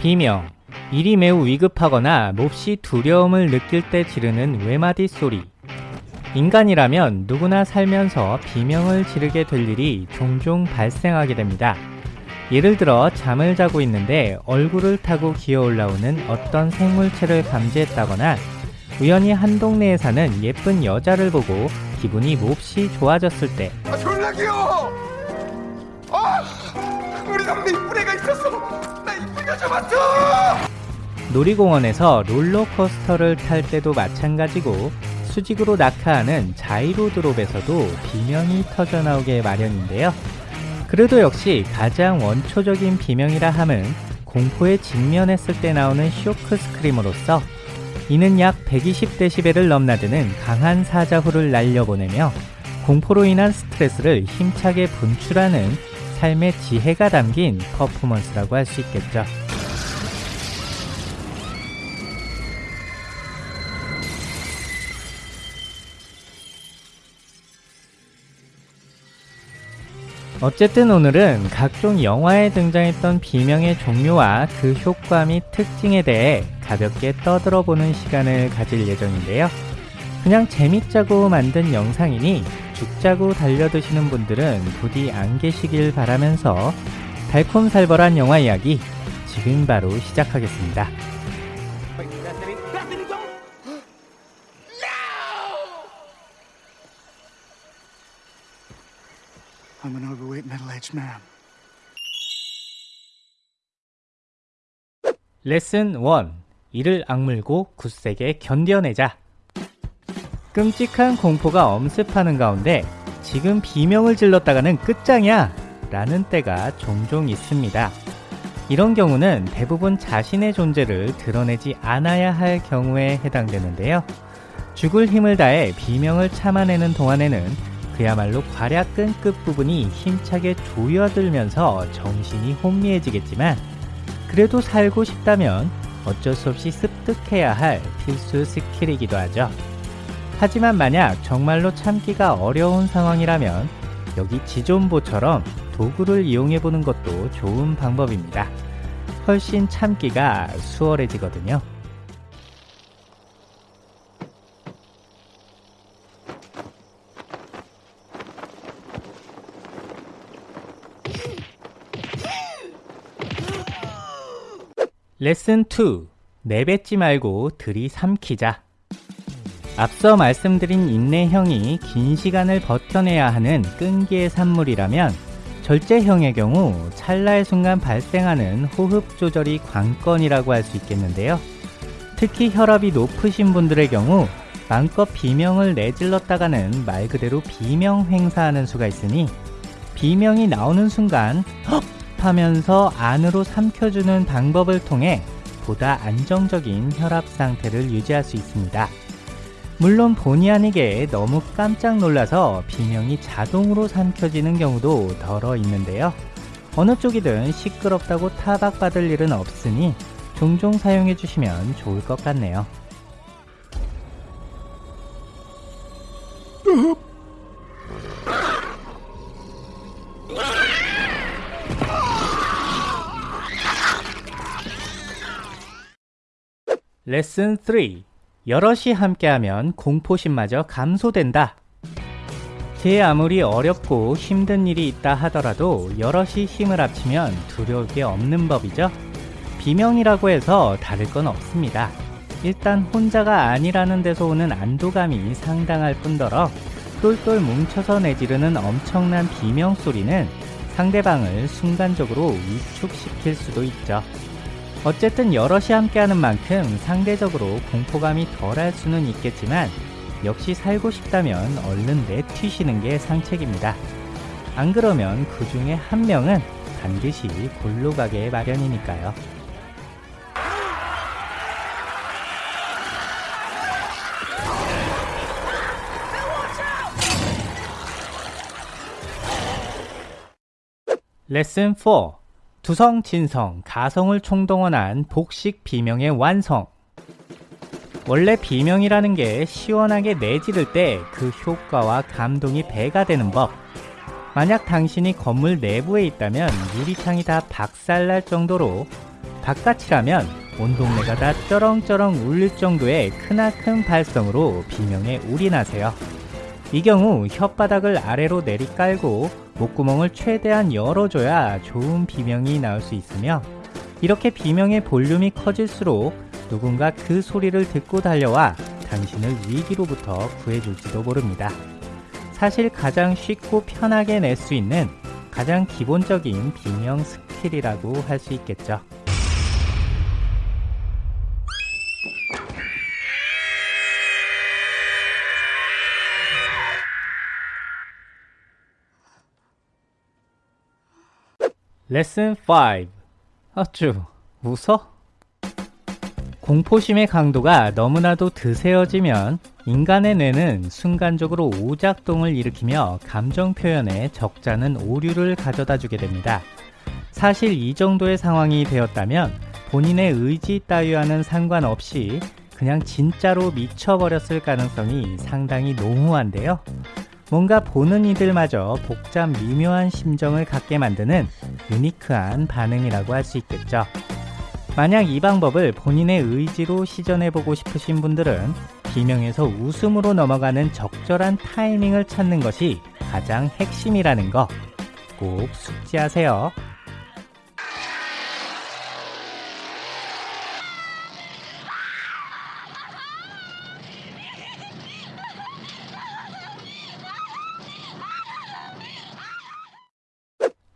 비명. 일이 매우 위급하거나 몹시 두려움을 느낄 때 지르는 외마디 소리. 인간이라면 누구나 살면서 비명을 지르게 될 일이 종종 발생하게 됩니다. 예를 들어 잠을 자고 있는데 얼굴을 타고 기어 올라오는 어떤 생물체를 감지했다거나 우연히 한 동네에 사는 예쁜 여자를 보고 기분이 몹시 좋아졌을 때. 아 졸라 귀여워 아 우리 동네 이쁜 애가 있었어. 나 이쁜 여자 봤어 놀이공원에서 롤러코스터를 탈 때도 마찬가지고 수직으로 낙하하는 자이로 드롭에서도 비명이 터져나오게 마련인데요. 그래도 역시 가장 원초적인 비명이라 함은 공포에 직면했을 때 나오는 쇼크 스크림으로써 이는 약 120dB를 넘나드는 강한 사자후를 날려보내며 공포로 인한 스트레스를 힘차게 분출하는 삶의 지혜가 담긴 퍼포먼스라고 할 수 있겠죠. 어쨌든 오늘은 각종 영화에 등장했던 비명의 종류와 그 효과 및 특징에 대해 가볍게 떠들어보는 시간을 가질 예정인데요. 그냥 재밌자고 만든 영상이니 죽자고 달려드시는 분들은 부디 안 계시길 바라면서 달콤살벌한 영화 이야기 지금 바로 시작하겠습니다. 레슨 1. 이를 악물고 굳세게 견뎌내자. 끔찍한 공포가 엄습하는 가운데 지금 비명을 질렀다가는 끝장이야! 라는 때가 종종 있습니다. 이런 경우는 대부분 자신의 존재를 드러내지 않아야 할 경우에 해당되는데요. 죽을 힘을 다해 비명을 참아내는 동안에는 그야말로 괄약 끈끝 부분이 힘차게 조여들면서 정신이 혼미해지겠지만 그래도 살고 싶다면 어쩔 수 없이 습득해야 할 필수 스킬이기도 하죠. 하지만 만약 정말로 참기가 어려운 상황이라면 여기 지존보처럼 도구를 이용해 보는 것도 좋은 방법입니다. 훨씬 참기가 수월해지거든요. 레슨 2. 내뱉지 말고 들이삼키자. 앞서 말씀드린 인내형이 긴 시간을 버텨내야 하는 끈기의 산물이라면 절제형의 경우 찰나의 순간 발생하는 호흡 조절이 관건이라고 할 수 있겠는데요. 특히 혈압이 높으신 분들의 경우 마음껏 비명을 내질렀다가는 말 그대로 비명 횡사하는 수가 있으니 비명이 나오는 순간 헉 하면서 안으로 삼켜주는 방법을 통해 보다 안정적인 혈압 상태를 유지할 수 있습니다. 물론 본의 아니게 너무 깜짝 놀라서 비명이 자동으로 삼켜지는 경우도 덜어 있는데요. 어느 쪽이든 시끄럽다고 타박받을 일은 없으니 종종 사용해 주시면 좋을 것 같네요. 레슨 3. 여럿이 함께하면 공포심마저 감소된다. 제 아무리 어렵고 힘든 일이 있다 하더라도 여럿이 힘을 합치면 두려울 게 없는 법이죠. 비명이라고 해서 다를 건 없습니다. 일단 혼자가 아니라는 데서 오는 안도감이 상당할 뿐더러 똘똘 뭉쳐서 내지르는 엄청난 비명 소리는 상대방을 순간적으로 위축시킬 수도 있죠. 어쨌든 여럿이 함께하는 만큼 상대적으로 공포감이 덜할 수는 있겠지만 역시 살고 싶다면 얼른 내튀시는 게 상책입니다. 안 그러면 그 중에 한 명은 반드시 골로 가게 마련이니까요. 레슨 4 두성, 진성, 가성을 총동원한 복식 비명의 완성 원래 비명이라는 게 시원하게 내지를 때 그 효과와 감동이 배가 되는 법 만약 당신이 건물 내부에 있다면 유리창이 다 박살날 정도로 바깥이라면 온 동네가 다 쩌렁쩌렁 울릴 정도의 크나큰 발성으로 비명에 울이 나세요. 이 경우 혓바닥을 아래로 내리깔고 목구멍을 최대한 열어줘야 좋은 비명이 나올 수 있으며 이렇게 비명의 볼륨이 커질수록 누군가 그 소리를 듣고 달려와 당신을 위기로부터 구해줄지도 모릅니다. 사실 가장 쉽고 편하게 낼 수 있는 가장 기본적인 비명 스킬이라고 할 수 있겠죠. 레슨 5 어쭈 웃어? 공포심의 강도가 너무나도 드세어지면 인간의 뇌는 순간적으로 오작동을 일으키며 감정 표현에 적잖은 오류를 가져다 주게 됩니다. 사실 이 정도의 상황이 되었다면 본인의 의지 따위와는 상관없이 그냥 진짜로 미쳐버렸을 가능성이 상당히 농후한데요. 뭔가 보는 이들마저 복잡 미묘한 심정을 갖게 만드는 유니크한 반응이라고 할 수 있겠죠. 만약 이 방법을 본인의 의지로 시전해보고 싶으신 분들은 비명에서 웃음으로 넘어가는 적절한 타이밍을 찾는 것이 가장 핵심이라는 거 꼭 숙지하세요.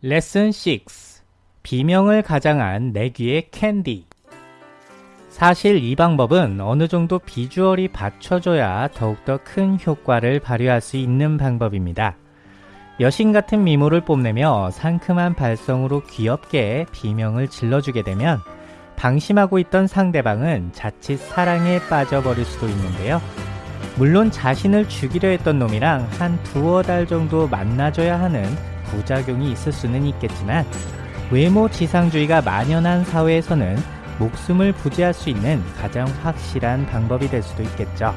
레슨 6 비명을 가장한 내 귀의 캔디 사실 이 방법은 어느 정도 비주얼이 받쳐줘야 더욱더 큰 효과를 발휘할 수 있는 방법입니다. 여신 같은 미모를 뽐내며 상큼한 발성으로 귀엽게 비명을 질러주게 되면 방심하고 있던 상대방은 자칫 사랑에 빠져버릴 수도 있는데요. 물론 자신을 죽이려 했던 놈이랑 한 두어 달 정도 만나줘야 하는 부작용이 있을 수는 있겠지만 외모 지상주의가 만연한 사회에서는 목숨을 부지할 수 있는 가장 확실한 방법이 될 수도 있겠죠.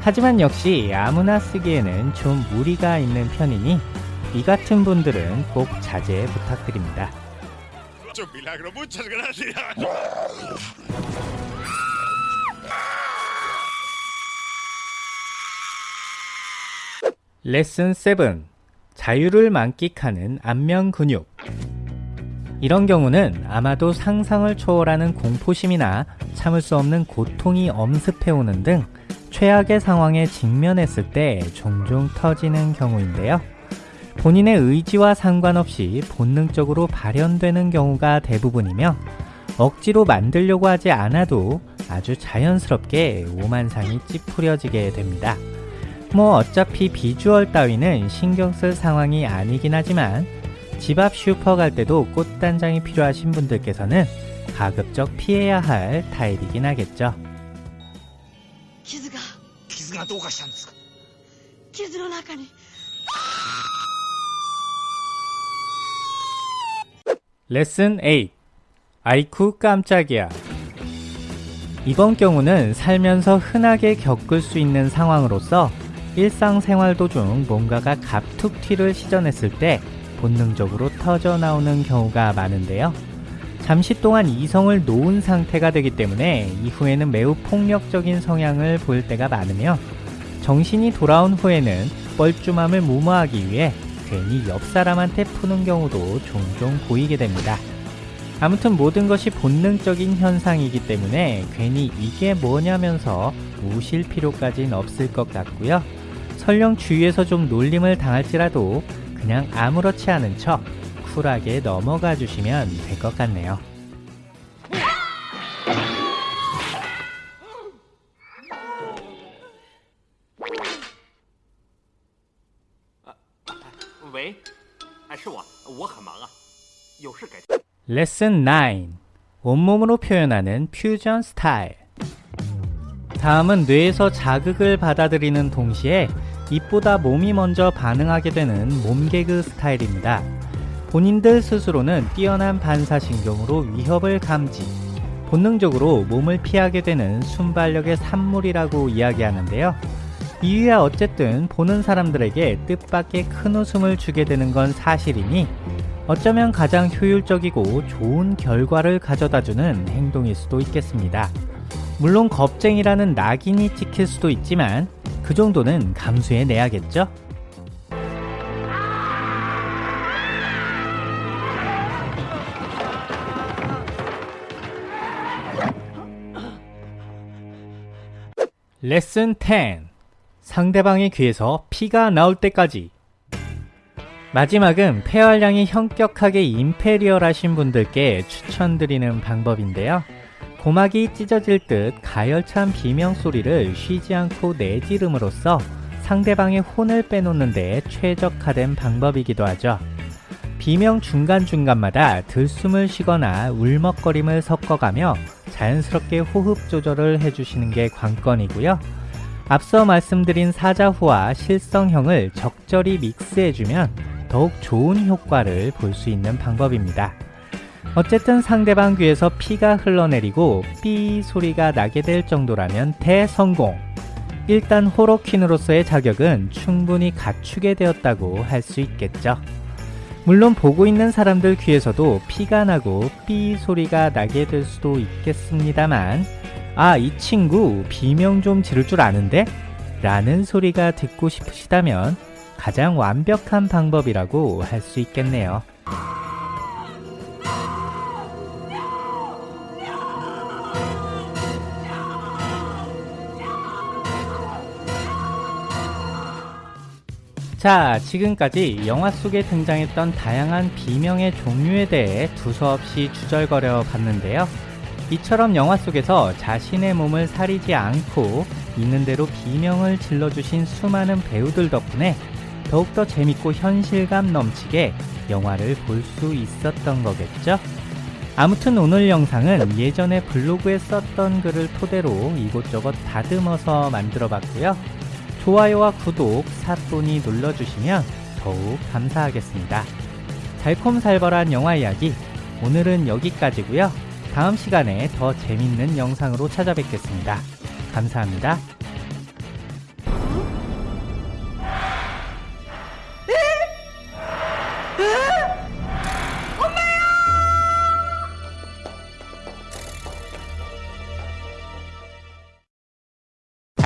하지만 역시 아무나 쓰기에는 좀 무리가 있는 편이니 이 같은 분들은 꼭 자제 부탁드립니다. 레슨 7 자유를 만끽하는 안면 근육 이런 경우는 아마도 상상을 초월하는 공포심이나 참을 수 없는 고통이 엄습해오는 등 최악의 상황에 직면했을 때 종종 터지는 경우인데요. 본인의 의지와 상관없이 본능적으로 발현되는 경우가 대부분이며 억지로 만들려고 하지 않아도 아주 자연스럽게 오만상이 찌푸려지게 됩니다. 뭐 어차피 비주얼 따위는 신경 쓸 상황이 아니긴 하지만 집 앞 슈퍼 갈 때도 꽃단장이 필요하신 분들께서는 가급적 피해야 할 타입이긴 하겠죠. 기즈가 기즈가 도가시한데스까? 기즈의 안에 레슨 8 아이쿠 깜짝이야 이번 경우는 살면서 흔하게 겪을 수 있는 상황으로서 일상생활 도중 뭔가가 갑툭튀를 시전했을 때 본능적으로 터져 나오는 경우가 많은데요. 잠시 동안 이성을 놓은 상태가 되기 때문에 이후에는 매우 폭력적인 성향을 보일 때가 많으며 정신이 돌아온 후에는 뻘쭘함을 무마하기 위해 괜히 옆 사람한테 푸는 경우도 종종 보이게 됩니다. 아무튼 모든 것이 본능적인 현상이기 때문에 괜히 이게 뭐냐면서 우실 필요까진 없을 것 같고요. 설령 주위에서 좀 놀림을 당할지라도 그냥 아무렇지 않은 척 쿨하게 넘어가 주시면 될 것 같네요. 레슨 9 온몸으로 표현하는 퓨전 스타일. 다음은 뇌에서 자극을 받아들이는 동시에 입보다 몸이 먼저 반응하게 되는 몸개그 스타일입니다. 본인들 스스로는 뛰어난 반사신경으로 위협을 감지, 본능적으로 몸을 피하게 되는 순발력의 산물이라고 이야기하는데요. 이유야 어쨌든 보는 사람들에게 뜻밖의 큰 웃음을 주게 되는 건 사실이니 어쩌면 가장 효율적이고 좋은 결과를 가져다주는 행동일 수도 있겠습니다. 물론 겁쟁이라는 낙인이 찍힐 수도 있지만 그 정도는 감수해 내야겠죠? 레슨 10 상대방의 귀에서 피가 나올 때까지 마지막은 폐활량이 현격하게 임페리얼 하신 분들께 추천드리는 방법인데요. 고막이 찢어질 듯 가열찬 비명 소리를 쉬지 않고 내지름으로써 상대방의 혼을 빼놓는 데 최적화된 방법이기도 하죠. 비명 중간중간마다 들숨을 쉬거나 울먹거림을 섞어가며 자연스럽게 호흡 조절을 해주시는 게 관건이고요. 앞서 말씀드린 사자후와 실성형을 적절히 믹스해주면 더욱 좋은 효과를 볼 수 있는 방법입니다. 어쨌든 상대방 귀에서 피가 흘러내리고 삐 소리가 나게 될 정도라면 대성공! 일단 호로퀸으로서의 자격은 충분히 갖추게 되었다고 할 수 있겠죠. 물론 보고 있는 사람들 귀에서도 피가 나고 삐 소리가 나게 될 수도 있겠습니다만 아, 이 친구 비명 좀 지를 줄 아는데? 라는 소리가 듣고 싶으시다면 가장 완벽한 방법이라고 할 수 있겠네요. 자, 지금까지 영화 속에 등장했던 다양한 비명의 종류에 대해 두서없이 주절거려 봤는데요. 이처럼 영화 속에서 자신의 몸을 사리지 않고 있는 대로 비명을 질러주신 수많은 배우들 덕분에 더욱더 재밌고 현실감 넘치게 영화를 볼 수 있었던 거겠죠? 아무튼 오늘 영상은 예전에 블로그에 썼던 글을 토대로 이곳저곳 다듬어서 만들어 봤고요. 좋아요와 구독, 사또니 눌러주시면 더욱 감사하겠습니다. 달콤살벌한 영화 이야기 오늘은 여기까지고요. 다음 시간에 더 재밌는 영상으로 찾아뵙겠습니다. 감사합니다.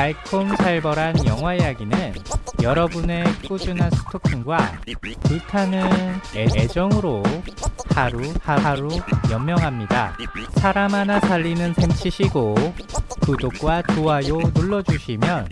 달콤살벌한 영화 이야기는 여러분의 꾸준한 스토킹과 불타는 애, 애정으로 하루 하루 연명합니다. 사람 하나 살리는 셈 치시고 구독과 좋아요 눌러주시면